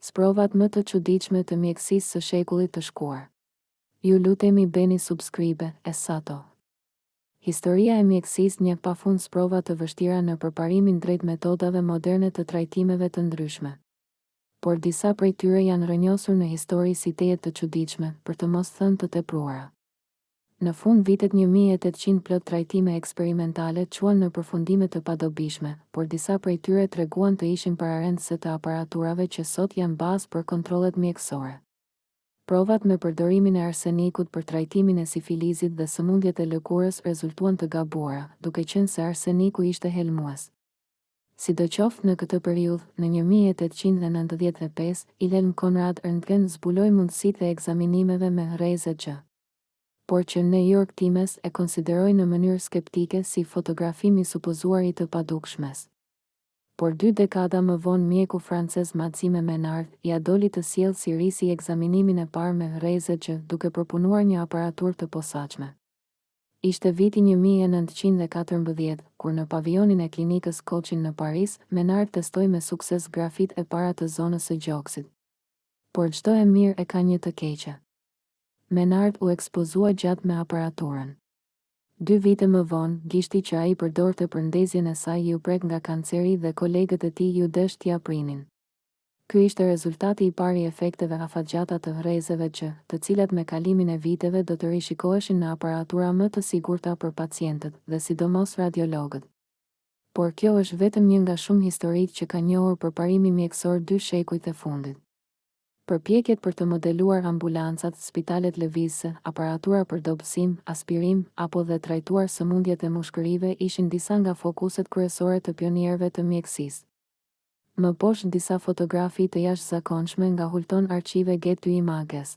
Sprovat më të çuditshme të mjekësisë së shekullit të shkuar. Ju lutemi bëni subscribe e sato. Historia e mjekësisë njeh pafund sprova të vështira në përparimin drejt metodave moderne të trajtimeve të ndryshme. Por disa prej tyre janë rrënjosur në histori si tejet të çuditshme, për të mos thënë të tepruara. Në fund vitet një mijë e tetëqind plot trajtime eksperimentale çuan në përfundime të padobishme, por disa prej tyre treguan të ishin pararendëse të aparaturave që sot janë bazë për kontrollet mjekësore. Provat me përdorimin e arsenikut për trajtimin e sifilizit dhe sëmundjet e lëkurës rezultuan të gabuara, duke qenë se arseniku ishte helmues. Sidoqoftë në këtë periudhë, në një mijë e tetëqind e nëntëdhjetë e pesë, Wilhelm Conrad Röntgen zbuloi mundësitë e ekzaminimeve me rreze X, por që New York Times e konsideroi në mënyrë skeptike si fotografim i supozuar i të padukshmes. Por dy dekada më vonë mjeku francez Maxime Menard ia doli të sjellë si risi ekzaminimin e parë me rreze X duke përpunuar një aparaturë të posaçme. Ishte viti një mijë e nëntëqind e katërmbëdhjetë, kur në pavijonin e klinikës Cochin në Paris, Menard testoi me sukses grafitë e para të zonës së gjoksit. Por çdo e mirë e ka një të keqe. Menard u ekspozua gjatë me aparaturën. Dy vite më vonë, gishti që ai përdorte për ndezjen e saj iu prek nga kanceri dhe kolegët e tij iu desh t'ia prinin. Ky ishte rezultati i parë i efekteve afatgjata të rrezeve X, të cilat me kalimin e viteve do të rishikoheshin në aparatura më të sigurta për pacientët, dhe sidomos radiologët. Por kjo është vetëm një nga shumë historitë që ka njohur përparimi mjekësor dy shekujt e fundit. Përpjekjet për të modeluar ambulancat, spitalet lëvizëse, aparatura për dobësim, aspirim, apo dhe trajtuar sëmundjet e mushkërive ishin disa nga fokuset kryesore të pionierëve të mjekësisë. Më poshtë disa fotografi të jashtëzakonshme nga Hulton Archive Getty Images.